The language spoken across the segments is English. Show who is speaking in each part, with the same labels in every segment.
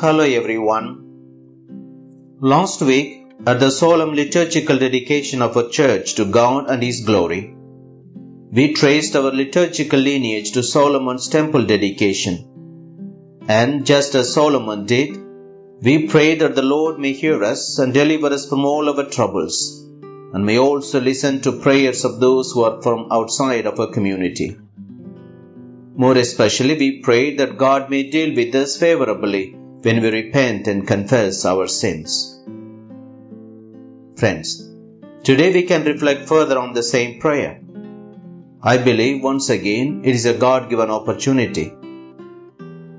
Speaker 1: Hello everyone. Last week, at the solemn liturgical dedication of a church to God and His glory, we traced our liturgical lineage to Solomon's temple dedication. And just as Solomon did, we pray that the Lord may hear us and deliver us from all our troubles, and may also listen to prayers of those who are from outside of our community. More especially, we pray that God may deal with us favorably when we repent and confess our sins. Friends, today we can reflect further on the same prayer. I believe once again it is a God given opportunity.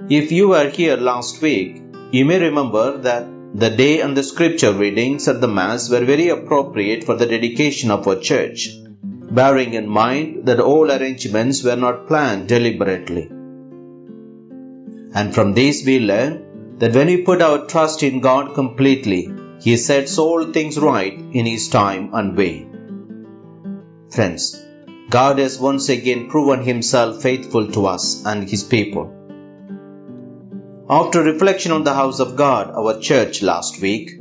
Speaker 1: If you were here last week, you may remember that the day and the scripture readings at the Mass were very appropriate for the dedication of our church, bearing in mind that all arrangements were not planned deliberately. And from these we learn that when we put our trust in God completely, He sets all things right in His time and way. Friends, God has once again proven Himself faithful to us and His people. After reflection on the house of God, our church last week,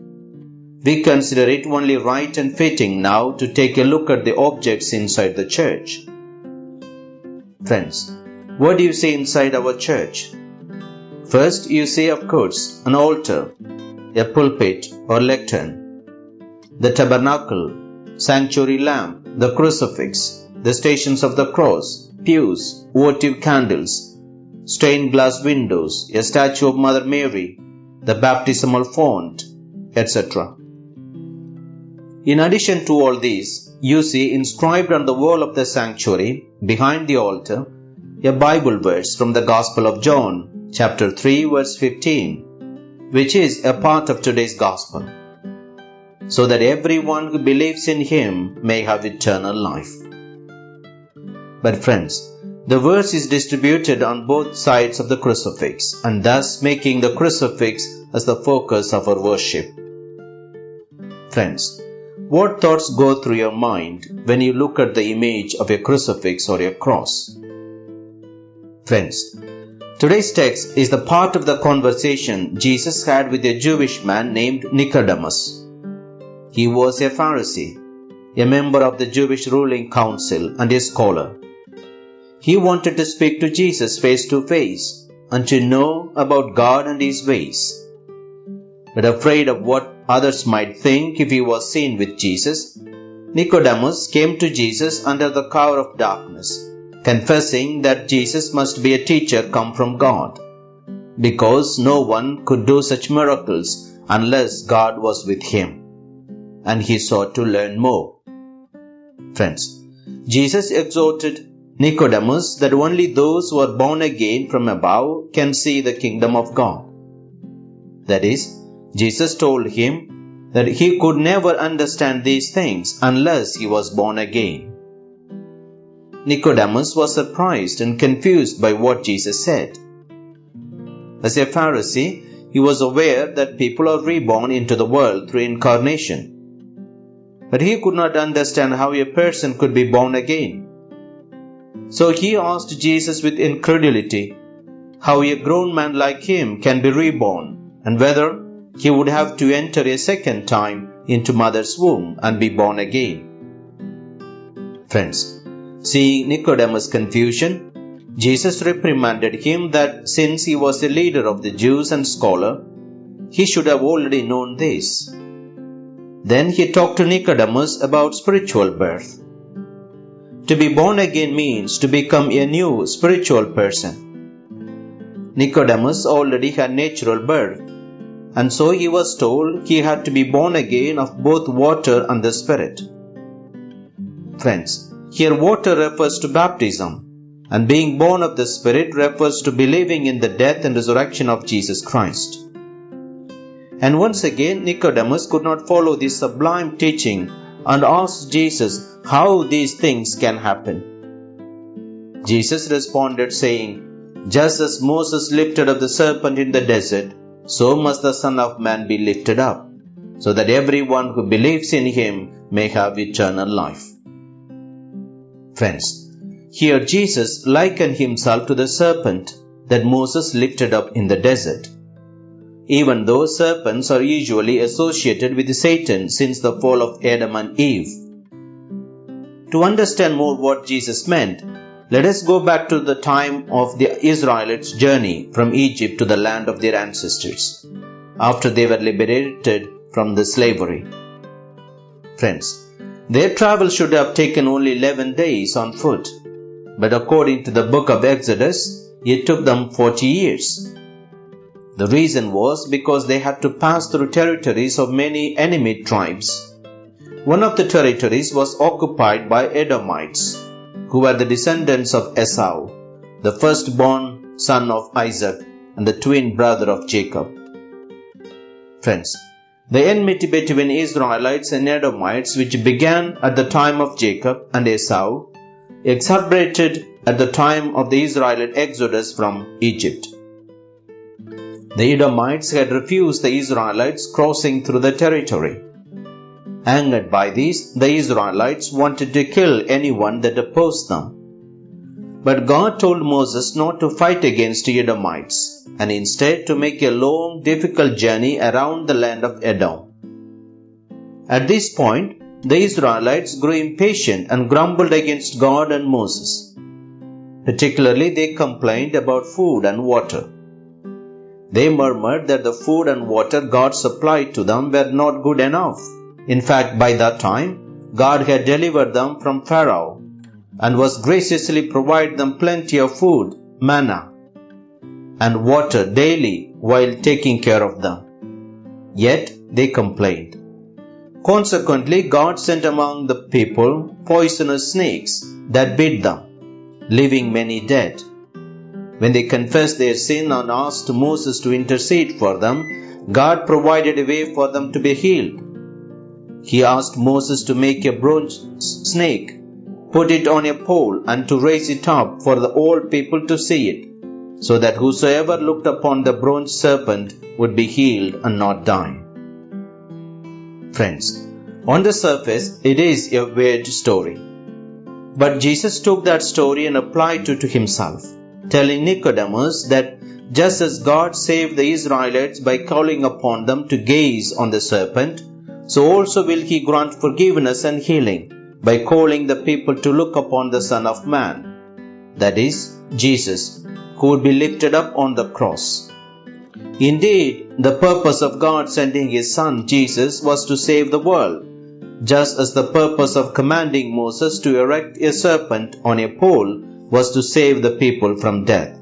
Speaker 1: we consider it only right and fitting now to take a look at the objects inside the church. Friends, what do you see inside our church? First, you see, of course, an altar, a pulpit or lectern, the tabernacle, sanctuary lamp, the crucifix, the stations of the cross, pews, votive candles, stained glass windows, a statue of Mother Mary, the baptismal font, etc. In addition to all these, you see inscribed on the wall of the sanctuary, behind the altar, a Bible verse from the Gospel of John, chapter 3, verse 15, which is a part of today's Gospel, so that everyone who believes in Him may have eternal life. But friends, the verse is distributed on both sides of the crucifix and thus making the crucifix as the focus of our worship. Friends, what thoughts go through your mind when you look at the image of a crucifix or a cross? Friends, today's text is the part of the conversation Jesus had with a Jewish man named Nicodemus. He was a Pharisee, a member of the Jewish ruling council and a scholar. He wanted to speak to Jesus face to face and to know about God and His ways. But afraid of what others might think if he was seen with Jesus, Nicodemus came to Jesus under the cover of darkness, confessing that Jesus must be a teacher come from God, because no one could do such miracles unless God was with him. And he sought to learn more. Friends, Jesus exhorted Nicodemus that only those who are born again from above can see the kingdom of God. That is, Jesus told him that he could never understand these things unless he was born again. Nicodemus was surprised and confused by what Jesus said. As a Pharisee, he was aware that people are reborn into the world through incarnation. But he could not understand how a person could be born again. So he asked Jesus with incredulity how a grown man like him can be reborn and whether he would have to enter a second time into mother's womb and be born again. Friends, seeing Nicodemus' confusion, Jesus reprimanded him that since he was a leader of the Jews and scholar, he should have already known this. Then he talked to Nicodemus about spiritual birth. To be born again means to become a new spiritual person. Nicodemus already had natural birth, and so he was told he had to be born again of both water and the Spirit. Friends, here water refers to baptism, and being born of the Spirit refers to believing in the death and resurrection of Jesus Christ. And once again, Nicodemus could not follow this sublime teaching and asked Jesus how these things can happen. Jesus responded, saying, Just as Moses lifted up the serpent in the desert, so must the Son of Man be lifted up, so that everyone who believes in him may have eternal life. Friends, here Jesus likened himself to the serpent that Moses lifted up in the desert. even though serpents are usually associated with Satan since the fall of Adam and Eve. To understand more what Jesus meant, let us go back to the time of the Israelites' journey from Egypt to the land of their ancestors, after they were liberated from the slavery. Friends, their travel should have taken only 11 days on foot, but according to the book of Exodus, it took them 40 years. The reason was because they had to pass through territories of many enemy tribes. One of the territories was occupied by Edomites, who were the descendants of Esau, the firstborn son of Isaac and the twin brother of Jacob. Friends, the enmity between Israelites and Edomites, which began at the time of Jacob and Esau, exacerbated at the time of the Israelite exodus from Egypt. The Edomites had refused the Israelites crossing through the territory. Angered by this, the Israelites wanted to kill anyone that opposed them. But God told Moses not to fight against the Edomites and instead to make a long, difficult journey around the land of Edom. At this point, the Israelites grew impatient and grumbled against God and Moses. Particularly, they complained about food and water. They murmured that the food and water God supplied to them were not good enough. In fact, by that time, God had delivered them from Pharaoh and was graciously provided them plenty of food, manna, and water daily while taking care of them. Yet they complained. Consequently, God sent among the people poisonous snakes that bit them, leaving many dead. When they confessed their sin and asked Moses to intercede for them, God provided a way for them to be healed. He asked Moses to make a bronze snake, put it on a pole, and to raise it up for the old people to see it, so that whosoever looked upon the bronze serpent would be healed and not die. Friends, on the surface, it is a weird story. But Jesus took that story and applied it to himself telling Nicodemus that just as God saved the Israelites by calling upon them to gaze on the serpent, so also will he grant forgiveness and healing by calling the people to look upon the Son of Man, that is, Jesus, who would be lifted up on the cross. Indeed, the purpose of God sending His Son Jesus was to save the world, just as the purpose of commanding Moses to erect a serpent on a pole was to save the people from death.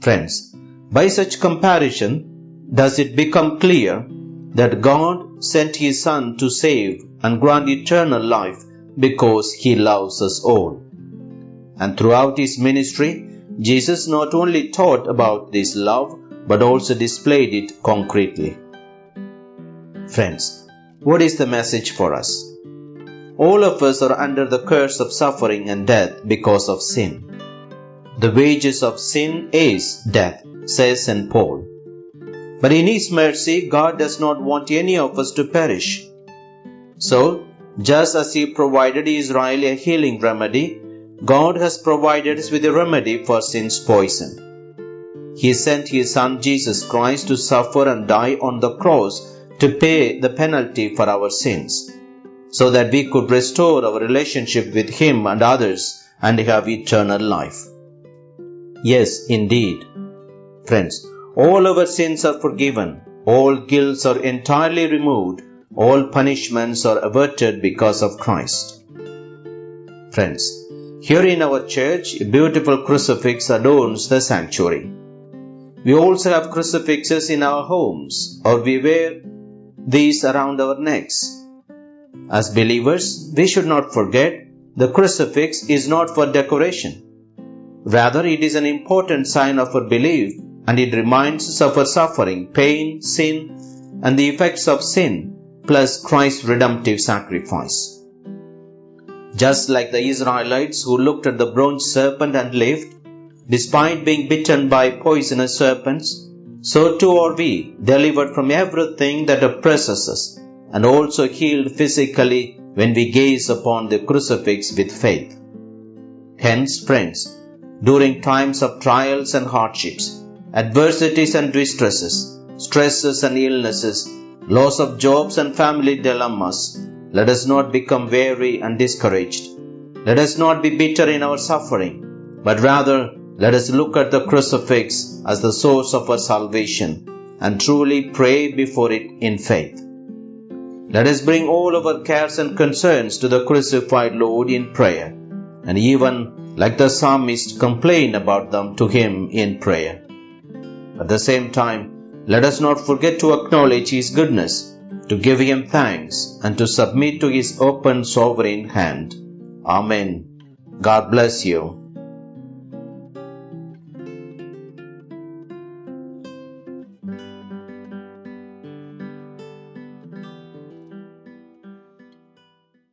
Speaker 1: Friends, by such comparison, does it become clear that God sent His Son to save and grant eternal life because He loves us all. And throughout His ministry, Jesus not only taught about this love but also displayed it concretely. Friends, what is the message for us? All of us are under the curse of suffering and death because of sin. The wages of sin is death, says St. Paul. But in His mercy, God does not want any of us to perish. So, just as He provided Israel a healing remedy, God has provided us with a remedy for sin's poison. He sent His Son Jesus Christ to suffer and die on the cross to pay the penalty for our sins so that we could restore our relationship with Him and others and have eternal life. Yes, indeed. Friends, all our sins are forgiven, all guilts are entirely removed, all punishments are averted because of Christ. Friends, here in our church, a beautiful crucifix adorns the sanctuary. We also have crucifixes in our homes, or we wear these around our necks. As believers, we should not forget the crucifix is not for decoration. Rather, it is an important sign of our belief and it reminds us of our suffering, pain, sin, and the effects of sin, plus Christ's redemptive sacrifice. Just like the Israelites who looked at the bronze serpent and lived, despite being bitten by poisonous serpents, so too are we, delivered from everything that oppresses us and also healed physically when we gaze upon the crucifix with faith. Hence, friends, during times of trials and hardships, adversities and distresses, stresses and illnesses, loss of jobs and family dilemmas, let us not become weary and discouraged. Let us not be bitter in our suffering, but rather let us look at the crucifix as the source of our salvation and truly pray before it in faith. Let us bring all of our cares and concerns to the crucified Lord in prayer, and even, like the psalmist, complain about them to Him in prayer. At the same time, let us not forget to acknowledge His goodness, to give Him thanks, and to submit to His open sovereign hand. Amen. God bless you.